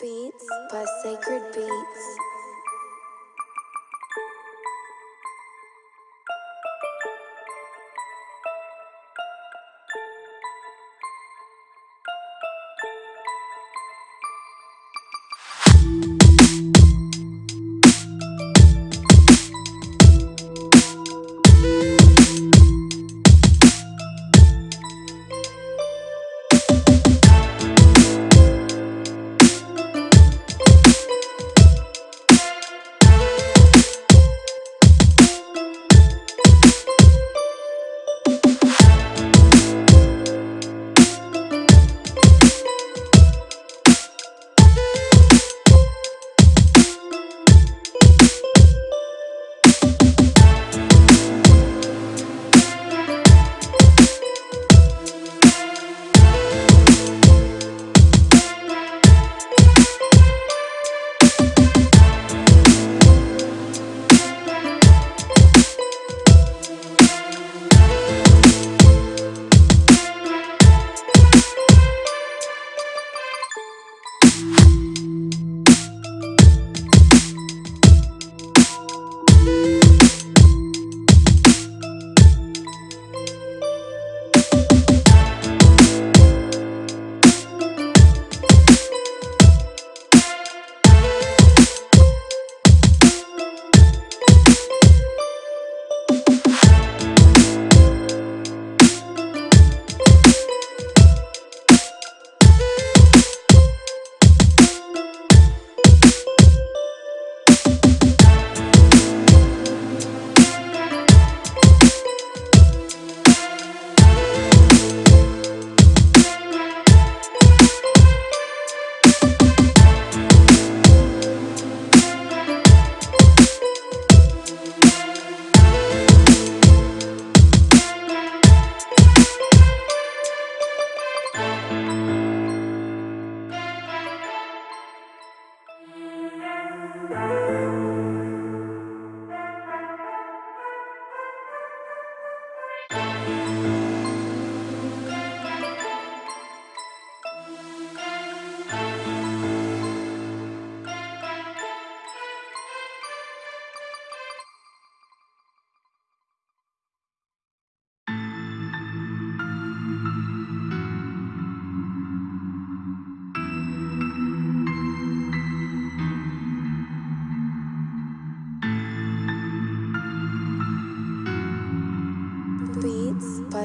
Beats by Sacred Beats.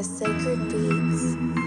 By Sacred Beats.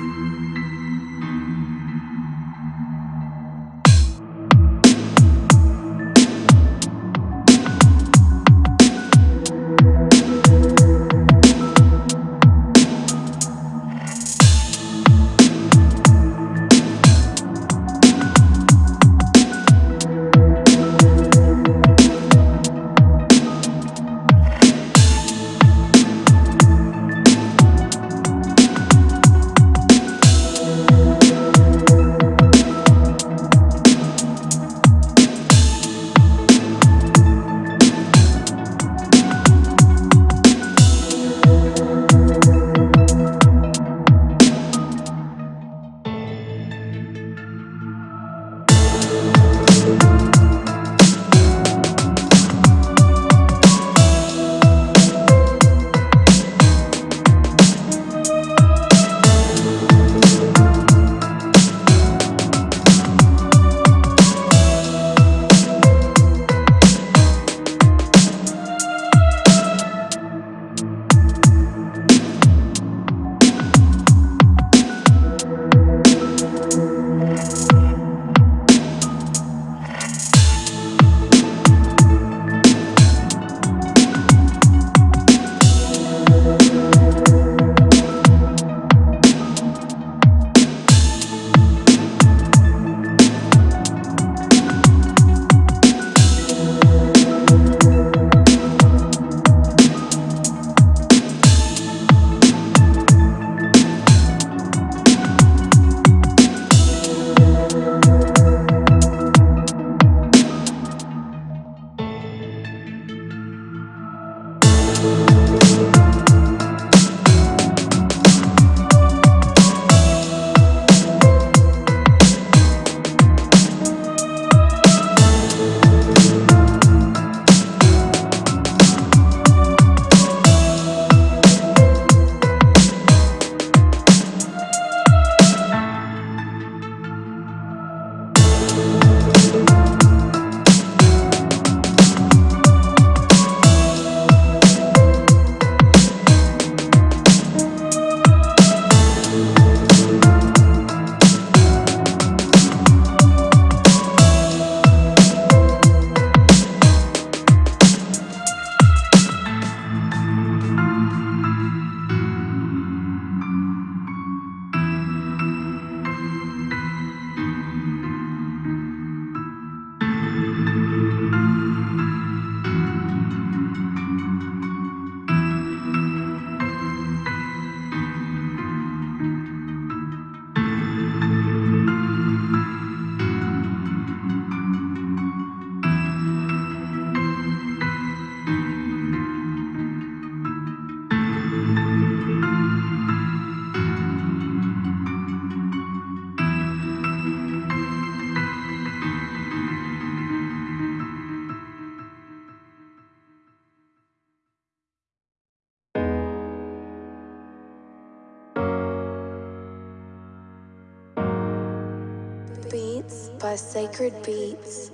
Beats by Sacred Beats.